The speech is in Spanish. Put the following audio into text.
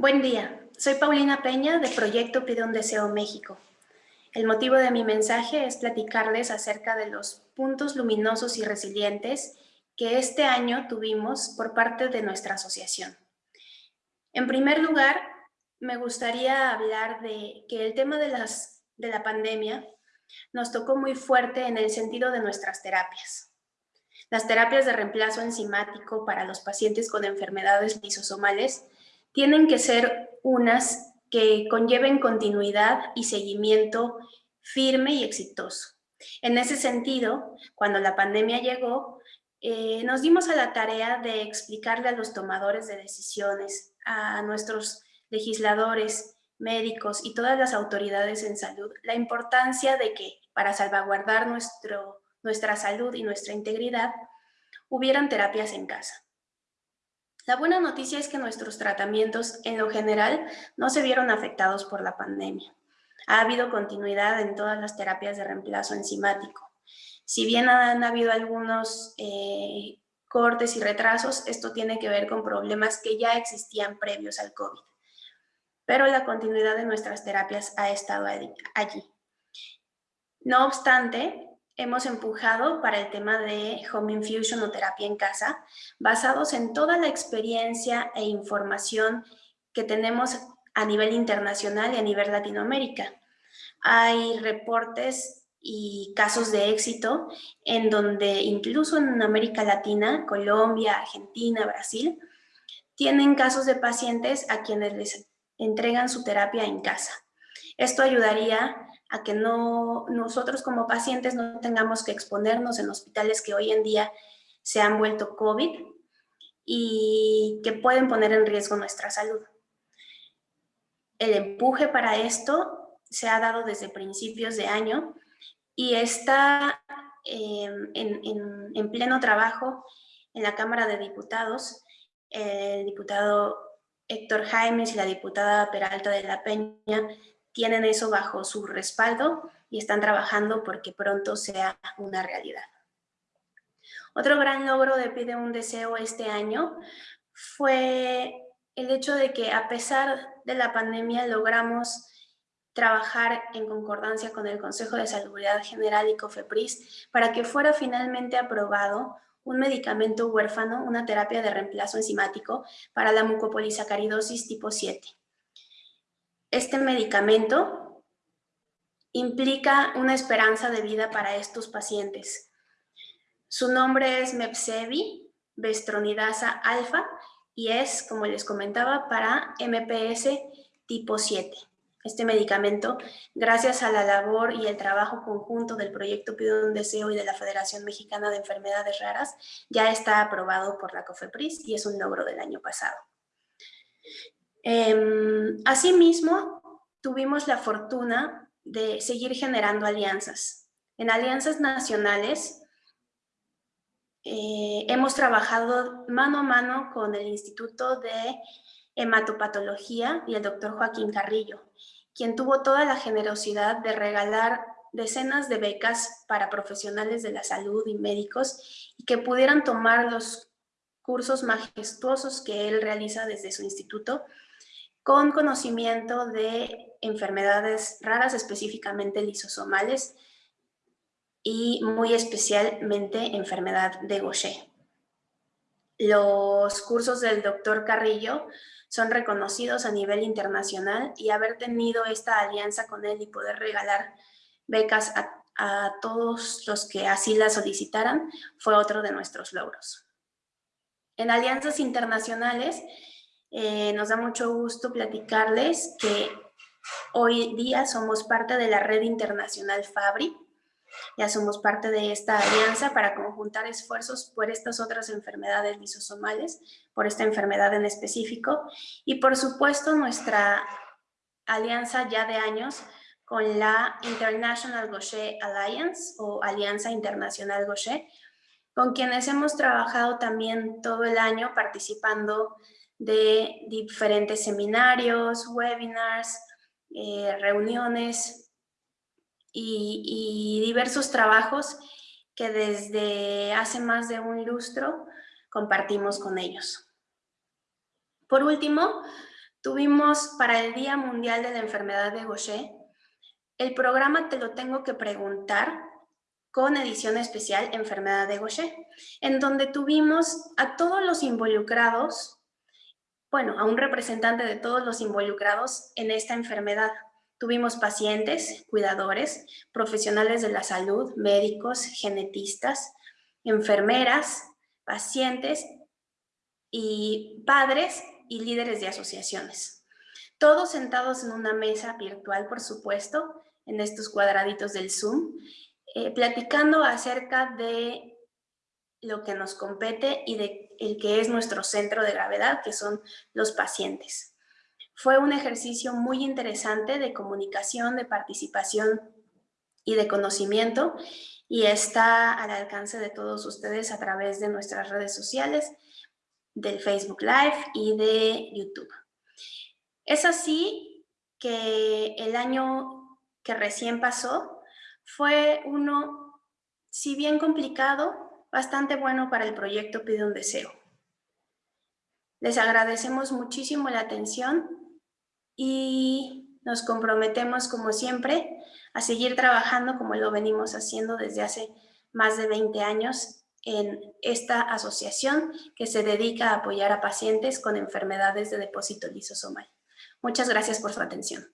Buen día, soy Paulina Peña de Proyecto Pide un Deseo México. El motivo de mi mensaje es platicarles acerca de los puntos luminosos y resilientes que este año tuvimos por parte de nuestra asociación. En primer lugar, me gustaría hablar de que el tema de, las, de la pandemia nos tocó muy fuerte en el sentido de nuestras terapias. Las terapias de reemplazo enzimático para los pacientes con enfermedades lisosomales tienen que ser unas que conlleven continuidad y seguimiento firme y exitoso. En ese sentido, cuando la pandemia llegó, eh, nos dimos a la tarea de explicarle a los tomadores de decisiones, a nuestros legisladores, médicos y todas las autoridades en salud la importancia de que para salvaguardar nuestro, nuestra salud y nuestra integridad hubieran terapias en casa. La buena noticia es que nuestros tratamientos en lo general no se vieron afectados por la pandemia. Ha habido continuidad en todas las terapias de reemplazo enzimático. Si bien han habido algunos eh, cortes y retrasos, esto tiene que ver con problemas que ya existían previos al COVID. Pero la continuidad de nuestras terapias ha estado allí. No obstante, hemos empujado para el tema de Home Infusion o terapia en casa, basados en toda la experiencia e información que tenemos a nivel internacional y a nivel Latinoamérica. Hay reportes y casos de éxito en donde incluso en América Latina, Colombia, Argentina, Brasil, tienen casos de pacientes a quienes les entregan su terapia en casa. Esto ayudaría a que no, nosotros como pacientes no tengamos que exponernos en hospitales que hoy en día se han vuelto COVID y que pueden poner en riesgo nuestra salud. El empuje para esto se ha dado desde principios de año y está em, en, en pleno trabajo en la Cámara de Diputados. El diputado Héctor Jaimes y la diputada Peralta de la Peña tienen eso bajo su respaldo y están trabajando porque pronto sea una realidad. Otro gran logro de Pide un Deseo este año fue el hecho de que a pesar de la pandemia logramos trabajar en concordancia con el Consejo de Salud General y COFEPRIS para que fuera finalmente aprobado un medicamento huérfano, una terapia de reemplazo enzimático para la mucopolisacaridosis tipo 7. Este medicamento implica una esperanza de vida para estos pacientes. Su nombre es Mepsevi, bestronidasa alfa, y es, como les comentaba, para MPS tipo 7. Este medicamento, gracias a la labor y el trabajo conjunto del Proyecto Pido un Deseo y de la Federación Mexicana de Enfermedades Raras, ya está aprobado por la COFEPRIS y es un logro del año pasado. Em, asimismo, tuvimos la fortuna de seguir generando alianzas. En alianzas nacionales eh, hemos trabajado mano a mano con el Instituto de Hematopatología y el doctor Joaquín Carrillo, quien tuvo toda la generosidad de regalar decenas de becas para profesionales de la salud y médicos y que pudieran tomar los cursos majestuosos que él realiza desde su instituto con conocimiento de enfermedades raras, específicamente lisosomales, y muy especialmente enfermedad de Gaucher. Los cursos del doctor Carrillo son reconocidos a nivel internacional y haber tenido esta alianza con él y poder regalar becas a, todos los que así la solicitaran fue otro de nuestros logros. En alianzas internacionales eh, nos da mucho gusto platicarles que hoy día somos parte de la red internacional FABRI. Ya somos parte de esta alianza para conjuntar esfuerzos por estas otras enfermedades lisosomales, por esta enfermedad en específico. Y por supuesto nuestra alianza ya de años con la International Gaucher Alliance o Alianza Internacional Gaucher, con quienes hemos trabajado también todo el año participando de diferentes seminarios, webinars, eh, reuniones y, diversos trabajos que desde hace más de un lustro compartimos con ellos. Por último, tuvimos para el Día Mundial de la Enfermedad de Gaucher, el programa Te lo tengo que preguntar, con edición especial Enfermedad de Gaucher, en donde tuvimos a todos los involucrados, bueno, a un representante de todos los involucrados en esta enfermedad. Tuvimos pacientes, cuidadores, profesionales de la salud, médicos, genetistas, enfermeras, pacientes y padres y líderes de asociaciones. Todos sentados en una mesa virtual, por supuesto, en estos cuadraditos del Zoom, eh, platicando acerca de lo que nos compete y de el que es nuestro centro de gravedad, que son los pacientes. Fue un ejercicio muy interesante de comunicación, de participación y de conocimiento y está al alcance de todos ustedes a través de nuestras redes sociales, del Facebook Live y de YouTube. Es así que el año que recién pasó fue uno, si bien complicado, bastante bueno para el proyecto Pide un Deseo. Les agradecemos muchísimo la atención y nos comprometemos, como siempre, a seguir trabajando como lo venimos haciendo desde hace más de 20 años en esta asociación que se dedica a apoyar a pacientes con enfermedades de depósito lisosomal. Muchas gracias por su atención.